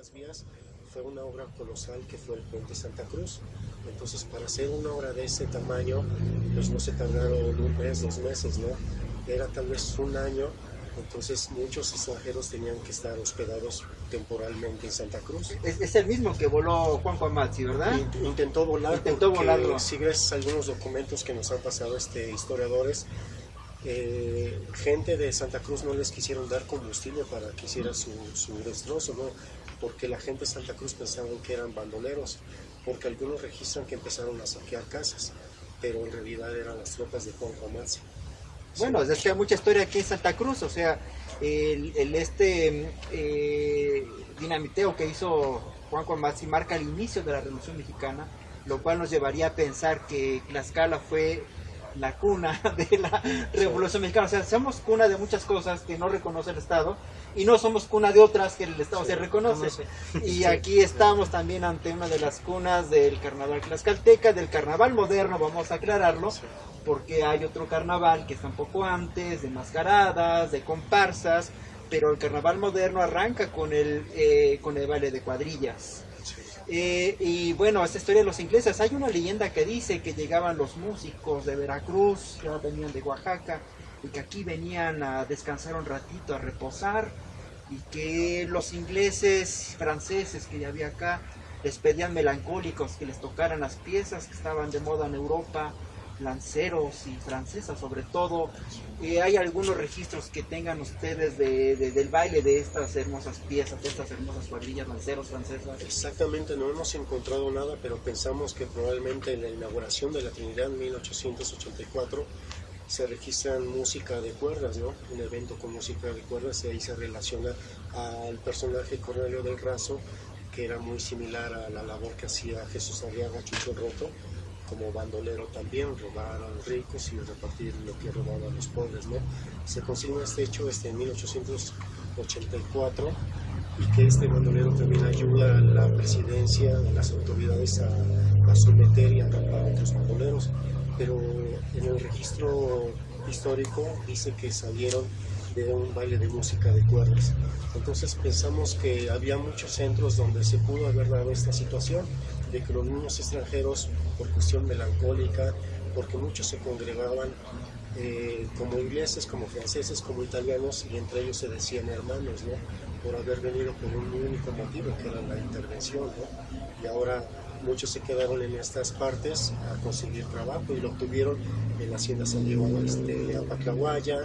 las vías fue una obra colosal que fue el puente Santa Cruz. Entonces, para hacer una obra de ese tamaño, pues no se tardaron un mes, dos meses, ¿no? Era tal vez un año, entonces muchos extranjeros tenían que estar hospedados temporalmente en Santa Cruz. Es, el mismo que voló Juan Juan Mazzi, ¿verdad? Intentó volar. Intentó volarlo. Si ves algunos documentos que nos han pasado este, historiadores, eh, gente de Santa Cruz no les quisieron dar combustible para que hiciera su, su destrozo, ¿no? Porque la gente de Santa Cruz pensaban que eran bandoleros, porque algunos registran que empezaron a saquear casas, pero en realidad eran las tropas de Juan Juanazzi. Bueno, es que hay mucha historia aquí en Santa Cruz, o sea, el, este eh, dinamiteo que hizo Juan Juanazzi marca el inicio de la Revolución Mexicana, lo cual nos llevaría a pensar que Tlaxcala fue la cuna de la Revolución Mexicana. O sea, somos cuna de muchas cosas que no reconoce el Estado y no somos cuna de otras que el Estado se reconoce. Y aquí estamos también ante una de las cunas del carnaval tlaxcalteca, del carnaval moderno, vamos a aclararlo, porque hay otro carnaval que está un poco antes, de mascaradas, de comparsas, pero el carnaval moderno arranca con el, eh, con el baile de cuadrillas. Eh, y bueno, esta historia de los ingleses, hay una leyenda que dice que llegaban los músicos de Veracruz, que venían de Oaxaca, y que aquí venían a descansar un ratito, a reposar, y que los ingleses, franceses que ya había acá, les pedían melancólicos que les tocaran las piezas que estaban de moda en Europa, lanceros y francesas sobre todo. Eh, ¿Hay algunos registros que tengan ustedes de, del baile de estas hermosas piezas, de estas hermosas cuadrillas lanceros francesas? Exactamente, no hemos encontrado nada, pero pensamos que probablemente en la inauguración de la Trinidad en 1884 se registran música de cuerdas, ¿no? Un evento con música de cuerdas y ahí se relaciona al personaje Cornelio del Razo, que era muy similar a la labor que hacía Jesús Arriaga Chucho Roto como bandolero también, robar a los ricos y repartir lo que robaban a los pobres. ¿no? Se consigna este hecho este, en 1884 y que este bandolero también ayuda a la presidencia, a las autoridades a, a someter y atrapar a otros bandoleros. Pero en el registro histórico dice que salieron de un baile de música de cuerdas. Entonces pensamos que había muchos centros donde se pudo haber dado esta situación de que los niños extranjeros, por cuestión melancólica, porque muchos se congregaban eh, como ingleses, como franceses, como italianos, y entre ellos se decían hermanos, ¿no? Por haber venido con un único motivo, que era la intervención, ¿no? Y ahora muchos se quedaron en estas partes a conseguir trabajo y lo obtuvieron en la hacienda San Diego este, Apacahuaya,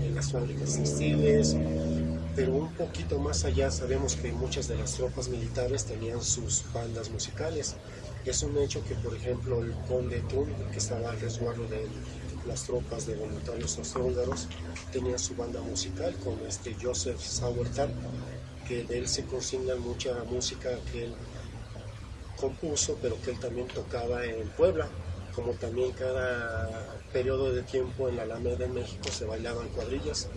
en las fábricas textiles, pero un poquito más allá sabemos que muchas de las tropas militares tenían sus bandas musicales. Es un hecho que, por ejemplo, el conde Thun, que estaba al resguardo de las tropas de voluntarios austrohúngaros, tenía su banda musical con este Joseph Sauertal, que de él se consigna mucha música que él compuso, pero que él también tocaba en Puebla como también cada periodo de tiempo en la Alameda de México se bailaban cuadrillas.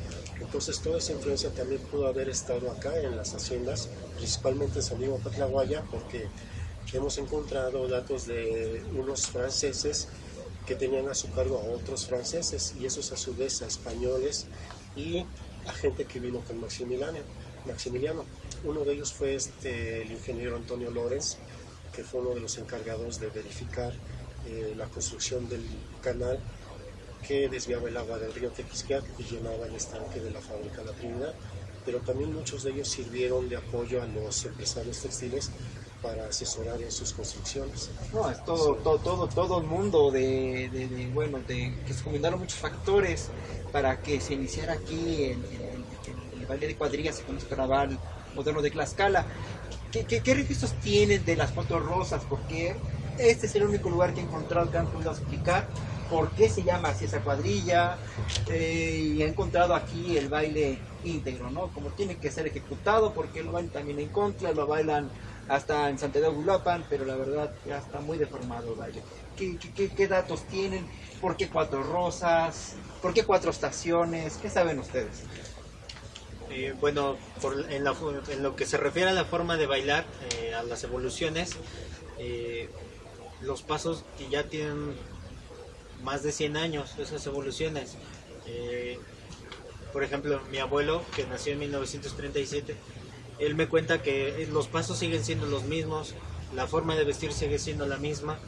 Entonces toda esa influencia también pudo haber estado acá en las haciendas, principalmente en San Diego Patlaguaya, porque hemos encontrado datos de unos franceses que tenían a su cargo a otros franceses y esos a su vez a españoles y a gente que vino con Maximiliano. Maximiliano. Uno de ellos fue este, el ingeniero Antonio Lorenz, que fue uno de los encargados de verificar eh, la construcción del canal que desviaba el agua del río Tequisquiac y llenaba el estanque de la fábrica La Trinidad, pero también muchos de ellos sirvieron de apoyo a los empresarios textiles para asesorar en sus construcciones. No, es todo, todo, todo, todo el mundo de, de, bueno, de que se combinaron muchos factores para que se iniciara aquí el, el, baile de cuadrillas con este carnaval moderno de Tlaxcala. ¿Qué, registros tienen de las fotos rosas? Porque este es el único lugar que he encontrado que han podido explicar por qué se llama así esa cuadrilla eh, y he encontrado aquí el baile íntegro, ¿no? Como tiene que ser ejecutado porque lo bailan también en contra, lo bailan hasta en Santiago Gulapan, pero la verdad ya está muy deformado el baile. ¿Qué, qué, qué datos tienen? ¿Por qué cuatro rosas? ¿Por qué cuatro estaciones? ¿Qué saben ustedes? Eh, bueno, en, lo que se refiere a la forma de bailar, eh, a las evoluciones, los pasos que ya tienen más de 100 años, esas evoluciones. Eh, por ejemplo, mi abuelo, que nació en 1937, él me cuenta que los pasos siguen siendo los mismos, la forma de vestir sigue siendo la misma.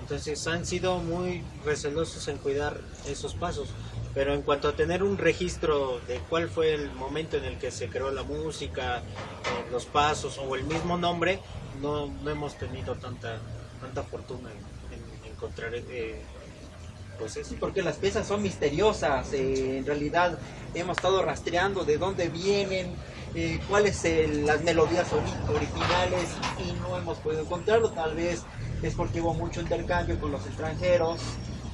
Entonces han sido muy recelosos en cuidar esos pasos. Pero en cuanto a tener un registro de cuál fue el momento en el que se creó la música, eh, los pasos o el mismo nombre, no, no hemos tenido tanta, tanta fortuna en, encontrar eh, pues sí, porque las piezas son misteriosas. Eh, en realidad hemos estado rastreando de dónde vienen, cuáles las melodías originales y no hemos podido encontrarlo. Tal vez es porque hubo mucho intercambio con los extranjeros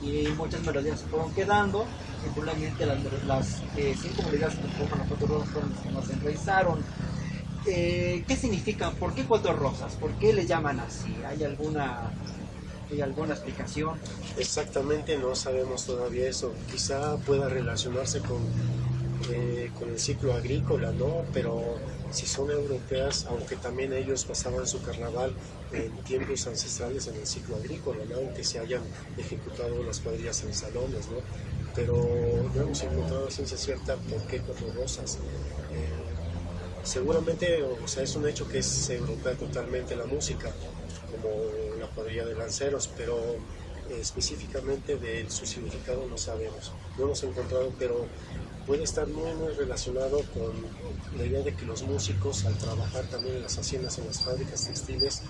y muchas melodías se fueron quedando. Simplemente las, las eh, cinco melodías que conforman los cuatro rosas fueron las que nos enraizaron. Eh, ¿Qué significan? ¿Por qué cuatro rosas? ¿Por qué le llaman así? ¿Hay alguna, ¿Hay alguna explicación? Exactamente, no sabemos todavía eso. Quizá pueda relacionarse con eh, con el ciclo agrícola, ¿no? Pero si son europeas, aunque también ellos pasaban su carnaval en tiempos ancestrales en el ciclo agrícola, ¿no? Aunque se hayan ejecutado las cuadrillas en salones, ¿no? Pero no hemos encontrado ciencia cierta por qué cuatro rosas. Eh, seguramente, o sea, es un hecho que es europea totalmente la música, como la cuadrilla de lanceros, pero específicamente de su significado no sabemos. No hemos encontrado, pero puede estar muy, muy relacionado con la idea de que los músicos al trabajar también en las haciendas, en las fábricas textiles,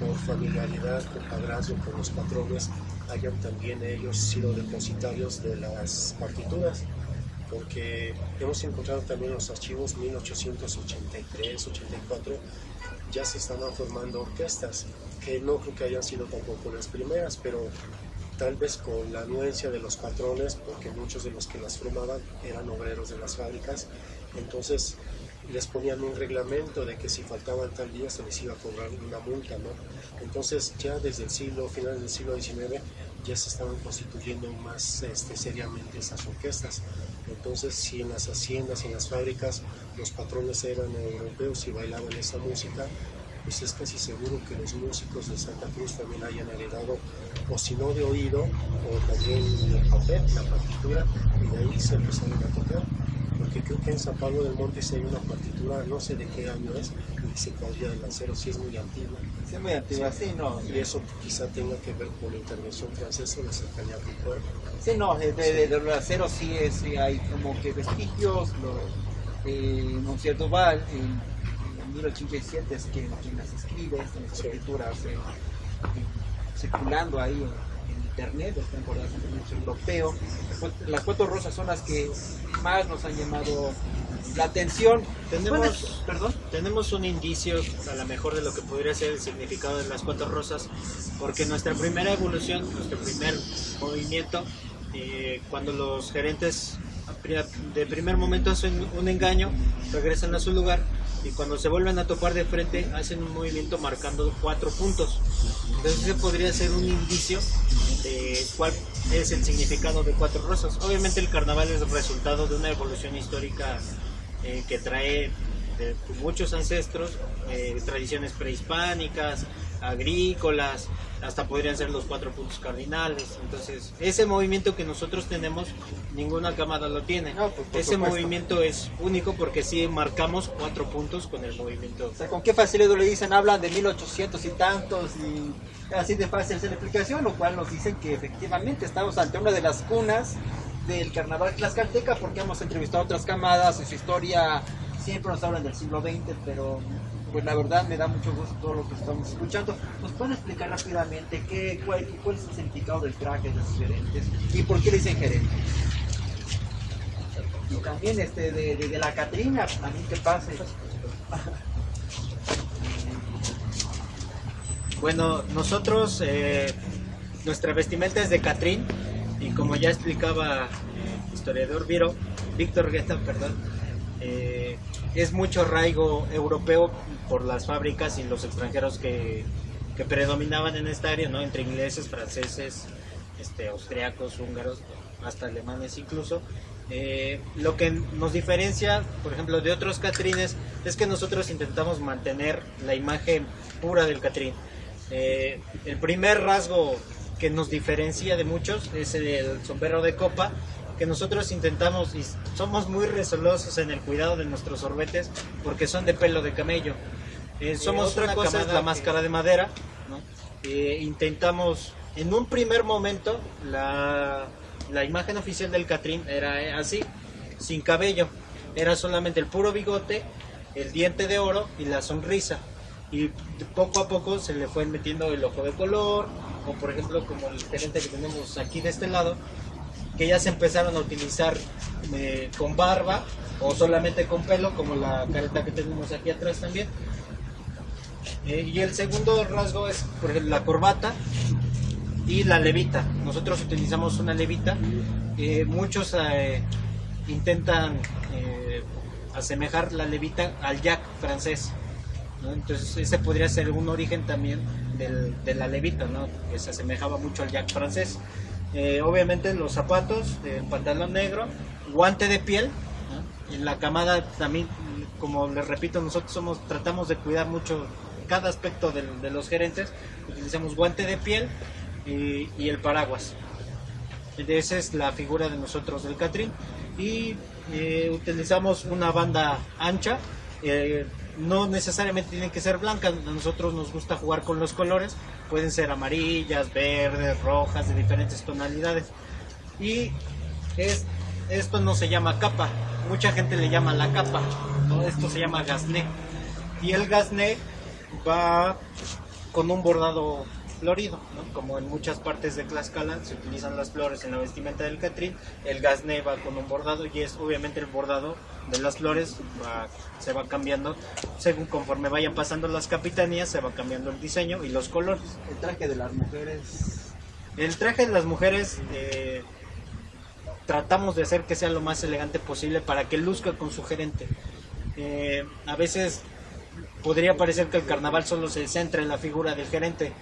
por familiaridad, con padrazgo, con los patrones, hayan también ellos sido depositarios de las partituras, porque hemos encontrado también los archivos 1883, 84, ya se estaban formando orquestas, que no creo que hayan sido tampoco las primeras, pero tal vez con la anuencia de los patrones, porque muchos de los que las formaban eran obreros de las fábricas, entonces les ponían un reglamento de que si faltaban tal día se les iba a cobrar una multa, ¿no? Entonces ya desde el siglo, finales del siglo XIX, ya se estaban constituyendo más este, seriamente esas orquestas. Entonces, si en las haciendas, en las fábricas, los patrones eran europeos y bailaban esa música, pues es casi seguro que los músicos de Santa Cruz también hayan heredado, o si no de oído, o también el papel, la partitura, y de ahí se empezaron a tocar. Porque creo que en San Pablo del Monte sí hay una partitura, no sé de qué año es, y dice Cuadrilla del Lancero, sí es muy antigua. Sí, es muy antigua, sí, no. Y eso quizá tenga que ver con la intervención francesa en la cercanía del pueblo. Sí, no, de, de, de, Lancero sí, es, hay como que vestigios, lo, eh, un cierto val, 1887 es quien, quien las escribe, estas escrituras eh, circulando ahí en, internet, están en el museo europeo. Las cuatro rosas son las que más nos han llamado la atención. Tenemos, perdón, tenemos un indicio a lo mejor de lo que podría ser el significado de las cuatro rosas, porque nuestra primera evolución, nuestro primer movimiento, eh, cuando los gerentes de primer momento hacen un engaño, regresan a su lugar y cuando se vuelven a topar de frente hacen un movimiento marcando cuatro puntos. Entonces ese podría ser un indicio de cuál es el significado de cuatro rosas. Obviamente el carnaval es el resultado de una evolución histórica eh, que trae de muchos ancestros, eh, tradiciones prehispánicas, agrícolas, hasta podrían ser los cuatro puntos cardinales. Entonces, ese movimiento que nosotros tenemos, ninguna cámara lo tiene. Pues, ese movimiento es único porque sí marcamos cuatro puntos con el movimiento. ¿con qué facilidad le dicen? Hablan de 1800 y tantos y así de fácil hacer la explicación, lo cual nos dicen que efectivamente estamos ante una de las cunas del carnaval tlaxcalteca porque hemos entrevistado otras camadas en su historia siempre nos hablan del siglo XX, pero pues la verdad me da mucho gusto todo lo que estamos escuchando. ¿Nos pueden explicar rápidamente qué, cuál, cuál es el significado del traje de los gerentes y por qué le dicen gerente? Y también este, de, de, la Catrina, también que pase. Bueno, nosotros, eh, nuestra vestimenta es de Catrín y como ya explicaba el historiador Viro, Víctor Guetta, perdón, eh, es mucho arraigo europeo por las fábricas y los extranjeros que, predominaban en esta área, ¿no? entre ingleses, franceses, este, austriacos, húngaros, hasta alemanes incluso. Eh, lo que nos diferencia, por ejemplo, de otros catrines es que nosotros intentamos mantener la imagen pura del catrín. Eh, el primer rasgo que nos diferencia de muchos es el sombrero de copa que nosotros intentamos y somos muy resolosos en el cuidado de nuestros sorbetes porque son de pelo de camello. Eh, somos otra una cosa es la la máscara de madera. ¿no? Eh, intentamos, en un primer momento, la, la imagen oficial del Catrín era eh, así, sin cabello. Era solamente el puro bigote, el diente de oro y la sonrisa. Y poco a poco se le fue metiendo el ojo de color, o por ejemplo como el gerente que tenemos aquí de este lado, que ya se empezaron a utilizar eh, con barba o solamente con pelo, como la careta que tenemos aquí atrás también. Eh, y el segundo rasgo es por ejemplo, la corbata y la levita. Nosotros utilizamos una levita. Eh, muchos intentan eh, asemejar la levita al jack francés. ¿no? Entonces ese podría ser un origen también del- de la levita, ¿no? que se asemejaba mucho al jack francés. Eh, obviamente los zapatos, el pantalón negro, guante de piel. ¿no? En la camada también, como les repito, nosotros tratamos de cuidar mucho cada aspecto de, los gerentes. Utilizamos guante de piel y, y el paraguas. Esa es la figura de nosotros del Catrín. Y eh, utilizamos una banda ancha. eh, no necesariamente tienen que ser blancas. A nosotros nos gusta jugar con los colores. Pueden ser amarillas, verdes, rojas, de diferentes tonalidades. Y es, esto no se llama capa. Mucha gente le llama la capa. ¿no? Esto se llama gasné. Y el gasné va con un bordado florido, ¿no? como en muchas partes de Tlaxcala se utilizan las flores en la vestimenta del Catrín, el gasné va con un bordado y es obviamente el bordado de las flores va- se va cambiando según conforme vayan pasando las capitanías se va cambiando el diseño y los colores. El traje de las mujeres. El traje de las mujeres eh, tratamos de hacer que sea lo más elegante posible para que luzca con su gerente. Eh, a veces podría parecer que el carnaval solo se centra en la figura del gerente,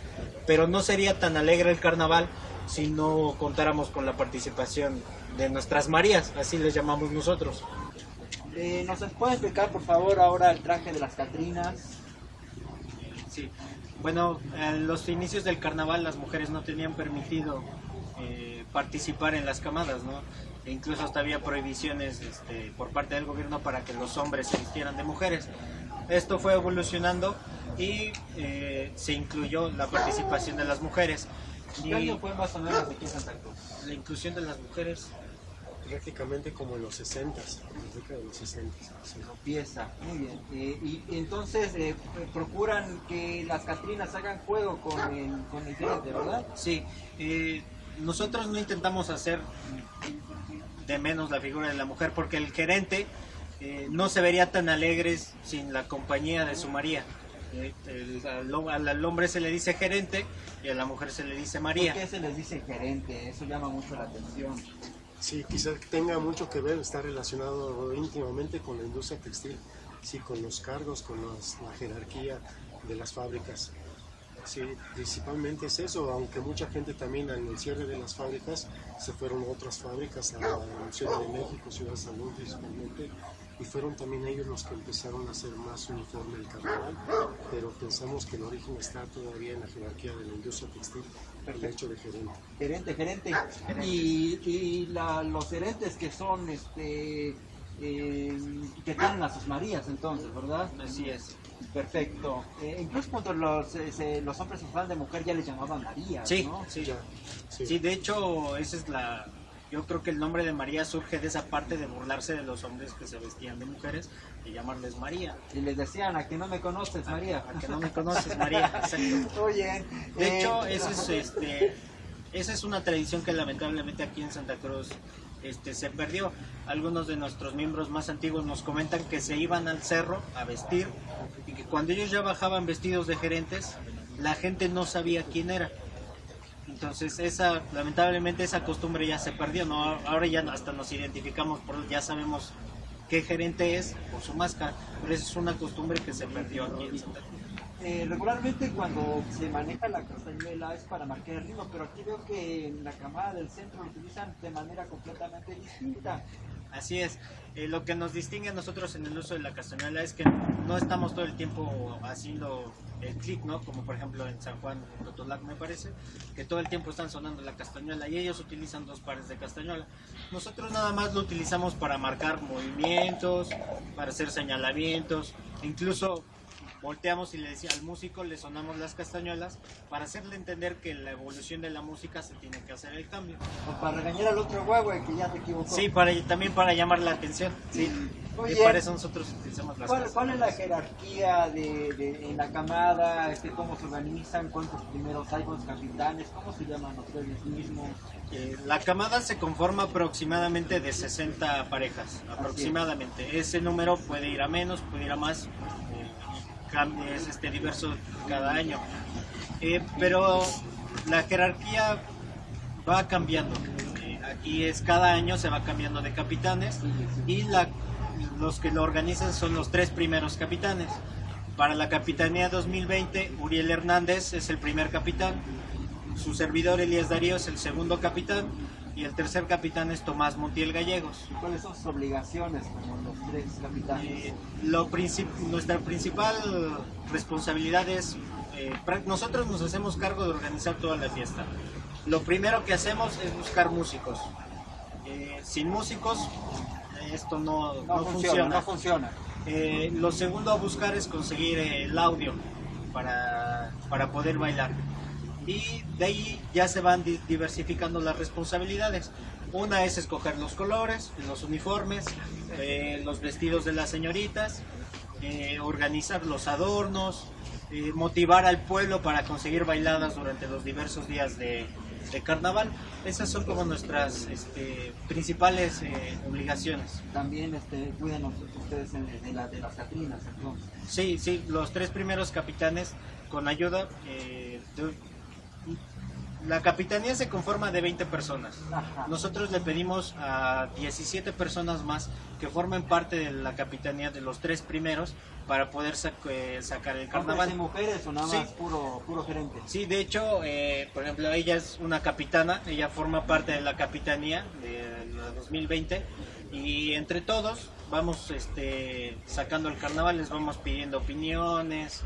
pero no sería tan alegre el carnaval si no contáramos con la participación de nuestras Marías, así les llamamos nosotros. Eh, ¿Nos puede explicar, por favor, ahora el traje de las Catrinas? Sí. Bueno, en los inicios del carnaval las mujeres no tenían permitido eh, participar en las camadas, ¿no? E incluso hasta había prohibiciones este, por parte del gobierno para que los hombres se vistieran de mujeres. Esto fue evolucionando y eh, se incluyó la participación de las mujeres. ¿Qué Y año fue más o menos aquí en Santa Cruz? la inclusión de las mujeres prácticamente como en los 60, en la década de los 60. sí. Pieza, muy bien. Eh, y entonces eh, procuran que las Catrinas hagan juego con el, con el gerente, ¿verdad? Sí, eh, nosotros no intentamos hacer de menos la figura de la mujer porque el gerente eh, no se vería tan alegre sin la compañía de su María. El- al, hom- al hombre se le dice gerente y a la mujer se le dice ¿Por María. qué se les dice gerente? Eso llama mucho la atención. Sí, quizás tenga mucho que ver, está relacionado íntimamente con la industria textil, sí, con los cargos, con los- la jerarquía de las fábricas. Sí, principalmente es eso, aunque mucha gente también en el cierre de las fábricas se fueron a otras fábricas, a la Ciudad de México, Ciudad de Salud principalmente, y fueron también ellos los que empezaron a hacer más uniforme el carnaval, pero pensamos que el origen está todavía en la jerarquía de la industria textil, el hecho de gerente. Gerente, gerente. Y, y la- los gerentes que son, este, eh, que tienen a sus Marías entonces, ¿verdad? Así es. Perfecto. Eh, incluso cuando los, eh, los hombres se usaban de mujer ya les llamaban María, Sí, ¿no? sí. Ya, sí. Sí, de hecho, esa es la. Yo creo que el nombre de María surge de esa parte de burlarse de los hombres que se vestían de mujeres y llamarles María. Y les decían, a que no me conoces, María. A que no me conoces, María. Exacto. Oye, De eh, hecho, eso es, este, esa es una tradición que lamentablemente aquí en Santa Cruz este, se perdió. Algunos de nuestros miembros más antiguos nos comentan que se iban al cerro a vestir y que cuando ellos ya bajaban vestidos de gerentes, la gente no sabía quién era. Entonces, esa, lamentablemente esa costumbre ya se perdió, ¿no? Ahora ya hasta nos identificamos, por, ya sabemos qué gerente es por su máscara, pero esa es una costumbre que se perdió aquí en Santa Cruz. eh, regularmente cuando se maneja la castañuela es para marcar el ritmo, pero aquí veo que en la camada del centro lo utilizan de manera completamente distinta. Así es. Eh, lo que nos distingue a nosotros en el uso de la castañuela es que no estamos todo el tiempo haciendo el clic, ¿no? Como por ejemplo en San Juan, en Totolac me parece, que todo el tiempo están sonando la castañuela y ellos utilizan dos pares de castañuela. Nosotros nada más lo utilizamos para marcar movimientos, para hacer señalamientos, incluso volteamos y le decía al músico, le sonamos las castañuelas para hacerle entender que la evolución de la música se tiene que hacer el cambio. O para regañar al otro guagua que ya te equivocó. Sí, para, también para llamar la atención. Sí. Oye, y para eso nosotros utilizamos las ¿Cuál, cuál es la jerarquía de, de- en la camada? Este, ¿Cómo se organizan? ¿Cuántos primeros hay? ¿Cuántos capitanes? ¿Cómo se llaman ustedes mismos? Eh, la camada se conforma aproximadamente de 60 parejas, aproximadamente. Ese número puede ir a menos, puede ir a más, eh, es este, diverso cada año. Eh, pero la jerarquía va cambiando. Aquí es cada año se va cambiando de capitanes y la- los que lo organizan son los tres primeros capitanes. Para la Capitanía 2020, Uriel Hernández es el primer capitán, su servidor Elías Darío es el segundo capitán y el tercer capitán es Tomás Montiel Gallegos. ¿Y ¿Cuáles son sus obligaciones como los tres capitanes? Eh, lo princip- nuestra principal responsabilidad es, eh, nosotros nos hacemos cargo de organizar toda la fiesta. Lo primero que hacemos es buscar músicos. Eh, sin músicos esto no, no, no funciona, funciona. no funciona. Eh, lo segundo a buscar es conseguir el audio para, para poder bailar. Y de ahí ya se van di- diversificando las responsabilidades. Una es escoger los colores, los uniformes, eh, los vestidos de las señoritas, eh, organizar los adornos, eh, motivar al pueblo para conseguir bailadas durante los diversos días de, de carnaval. Esas son como nuestras este, principales eh, obligaciones. También este, cuidan los- ustedes en- de, la- de las Catrinas, entonces. Sí, sí, los tres primeros capitanes con ayuda. eh, de- la capitanía se conforma de 20 personas. Ajá. Nosotros le pedimos a 17 personas más que formen parte de la capitanía de los tres primeros para poder sac- eh, sacar el ¿Hombres y carnaval. mujeres o nada Sí. más puro, puro gerente? Sí, de hecho, eh, por ejemplo, ella es una capitana, ella forma parte de la capitanía de la 2020 y entre todos vamos este, sacando el carnaval, les vamos pidiendo opiniones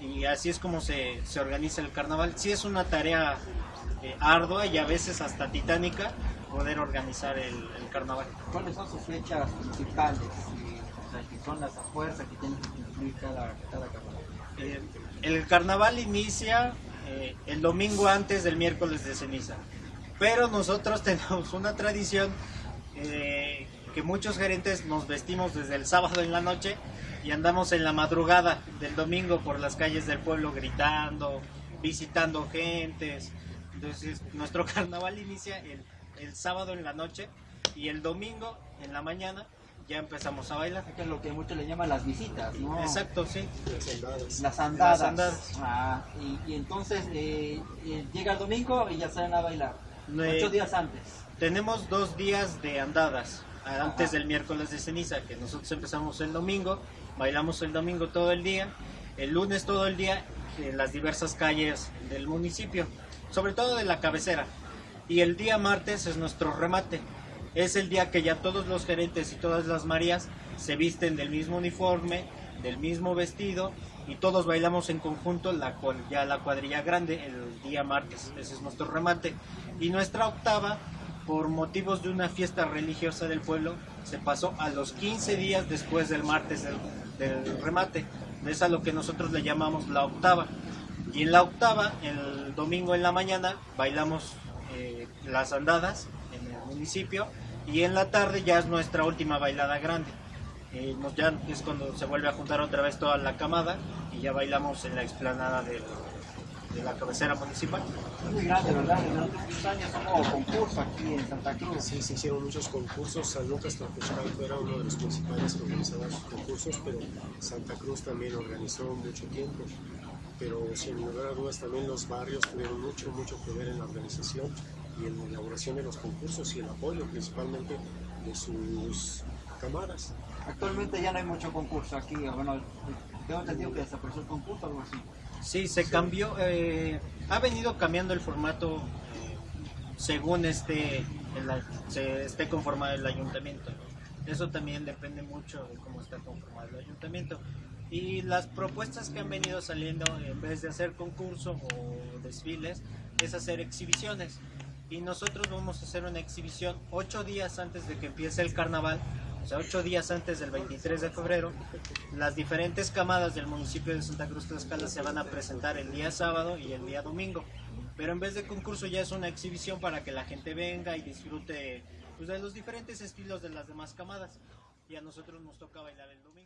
y así es como se, se organiza el carnaval. Sí es una tarea eh, ardua y a veces hasta titánica poder organizar el, el carnaval. ¿Cuáles son sus fechas principales? O sea, que son las a fuerza que tienen que cumplir cada, cada capital. Eh, el carnaval inicia eh, el domingo antes del miércoles de ceniza, pero nosotros tenemos una tradición eh, que muchos gerentes nos vestimos desde el sábado en la noche y andamos en la madrugada del domingo por las calles del pueblo gritando, visitando gentes. Entonces nuestro carnaval inicia el, el sábado en la noche y el domingo en la mañana ya empezamos a bailar. Que es lo que muchos le llaman las visitas, ¿no? Exacto, sí. Las andadas. Las andadas. Ah, y, y entonces eh, eh, llega el domingo y ya salen a bailar. No, eh, Ocho días antes. Tenemos dos días de andadas antes del miércoles de ceniza, que nosotros empezamos el domingo, bailamos el domingo todo el día, el lunes todo el día en las diversas calles del municipio, sobre todo de la cabecera. Y el día martes es nuestro remate. Es el día que ya todos los gerentes y todas las Marías se visten del mismo uniforme, del mismo vestido y todos bailamos en conjunto la, ya la cuadrilla grande el día martes. Ese es nuestro remate. Y nuestra octava, por motivos de una fiesta religiosa del pueblo, se pasó a los 15 días después del martes del, del remate. Es a lo que nosotros le llamamos la octava. Y en la octava, el domingo en la mañana, bailamos eh, las andadas en el municipio y en la tarde ya es nuestra última bailada grande. Eh, ya es cuando se vuelve a juntar otra vez toda la camada y ya bailamos en la explanada del- de la cabecera municipal. Muy grande, ¿verdad? Durante muchos años hubo concurso aquí en Santa Cruz. Sí, se hicieron muchos concursos. San Lucas Tlacochcalco era uno de los principales que organizaba sus concursos, pero Santa Cruz también organizó mucho tiempo. Pero sin lugar a dudas también los barrios tuvieron mucho, mucho que ver en la organización y en la elaboración de los concursos y el apoyo principalmente de sus camadas. Actualmente ya no hay mucho concurso aquí. Bueno, tengo entendido que desapareció el concurso o algo así. Sí, se cambió, eh, ha venido cambiando el formato eh, según este, el- se esté conformado el ayuntamiento. Eso también depende mucho de cómo está conformado el ayuntamiento. Y las propuestas que han venido saliendo, en vez de hacer concurso o desfiles, es hacer exhibiciones. Y nosotros vamos a hacer una exhibición ocho días antes de que empiece el carnaval, o sea, ocho días antes del 23 de febrero. Las diferentes camadas del municipio de Santa Cruz Tlaxcala se van a presentar el día sábado y el día domingo. Pero en vez de concurso ya es una exhibición para que la gente venga y disfrute pues, de los diferentes estilos de las demás camadas. Y a nosotros nos toca bailar el domingo.